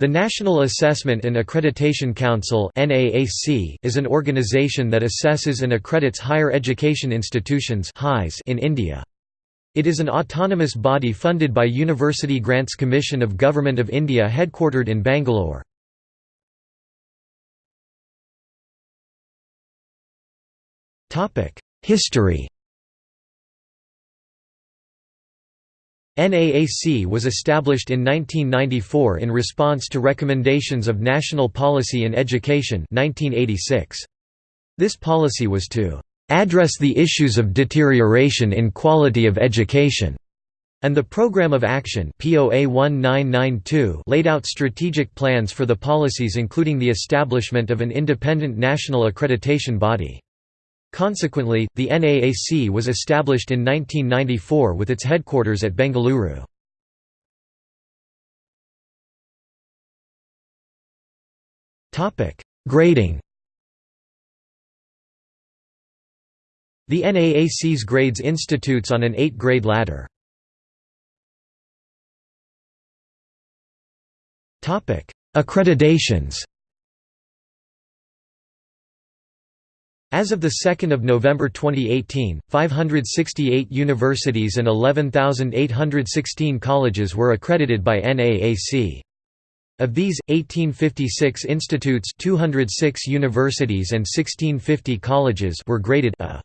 The National Assessment and Accreditation Council is an organization that assesses and accredits higher education institutions in India. It is an autonomous body funded by University Grants Commission of Government of India headquartered in Bangalore. History NAAC was established in 1994 in response to recommendations of National Policy in Education 1986. This policy was to "...address the issues of deterioration in quality of education." and the Program of Action POA 1992 laid out strategic plans for the policies including the establishment of an independent national accreditation body. Consequently, the NAAC was established in 1994 with its headquarters at Bengaluru. Grading The NAAC's grades institutes on an eight-grade ladder. Accreditations As of 2 November 2018, 568 universities and 11,816 colleges were accredited by NAAC. Of these, 1856 institutes 206 universities and 1650 colleges were graded A.